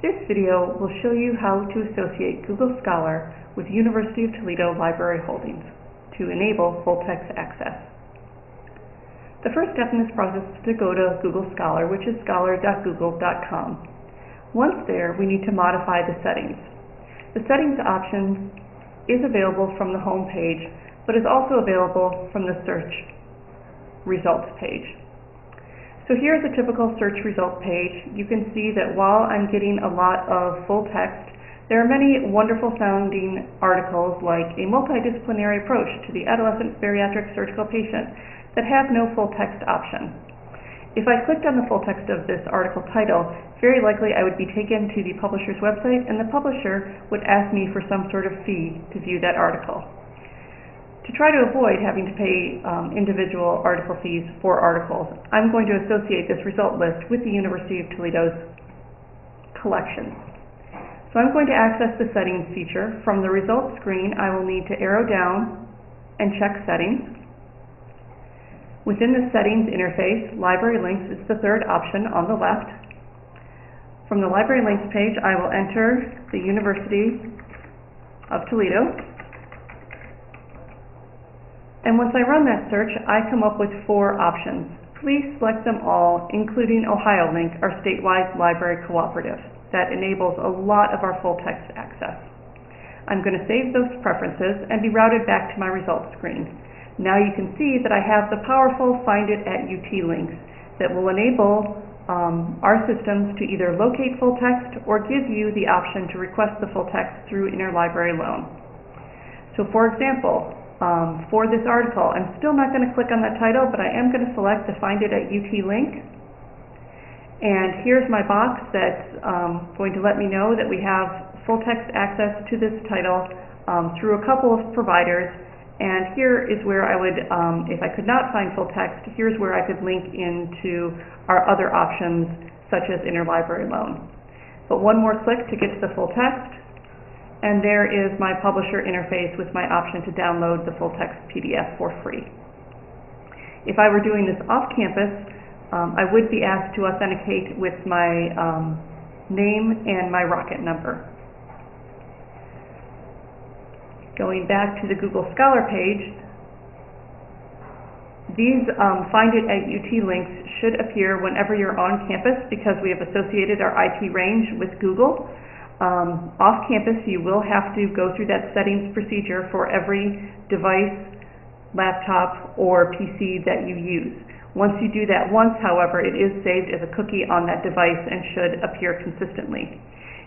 This video will show you how to associate Google Scholar with University of Toledo Library Holdings to enable full text access. The first step in this process is to go to Google Scholar, which is scholar.google.com. Once there, we need to modify the settings. The settings option is available from the home page, but is also available from the search results page. So here's a typical search result page. You can see that while I'm getting a lot of full text, there are many wonderful sounding articles like a multidisciplinary approach to the adolescent bariatric surgical patient that have no full text option. If I clicked on the full text of this article title, very likely I would be taken to the publisher's website and the publisher would ask me for some sort of fee to view that article. To try to avoid having to pay um, individual article fees for articles, I'm going to associate this result list with the University of Toledo's collections. So I'm going to access the settings feature. From the results screen, I will need to arrow down and check settings. Within the settings interface, library links is the third option on the left. From the library links page, I will enter the University of Toledo and once I run that search, I come up with four options. Please select them all, including OhioLink, our statewide library cooperative. That enables a lot of our full text access. I'm going to save those preferences and be routed back to my results screen. Now you can see that I have the powerful Find It at UT links that will enable um, our systems to either locate full text or give you the option to request the full text through interlibrary loan. So for example, um, for this article. I'm still not going to click on that title, but I am going to select the Find It at UT link. And here's my box that's um, going to let me know that we have full text access to this title um, through a couple of providers. And here is where I would, um, if I could not find full text, here's where I could link into our other options, such as interlibrary loan. But one more click to get to the full text and there is my publisher interface with my option to download the full text PDF for free. If I were doing this off campus, um, I would be asked to authenticate with my um, name and my rocket number. Going back to the Google Scholar page, these um, Find It at UT links should appear whenever you're on campus because we have associated our IP range with Google. Um, off campus, you will have to go through that settings procedure for every device, laptop, or PC that you use. Once you do that once, however, it is saved as a cookie on that device and should appear consistently.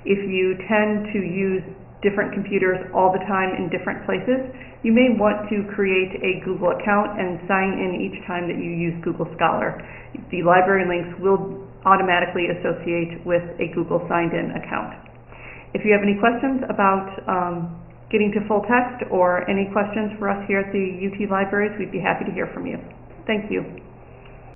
If you tend to use different computers all the time in different places, you may want to create a Google account and sign in each time that you use Google Scholar. The library links will automatically associate with a Google signed in account. If you have any questions about um, getting to full text or any questions for us here at the UT Libraries, we'd be happy to hear from you. Thank you.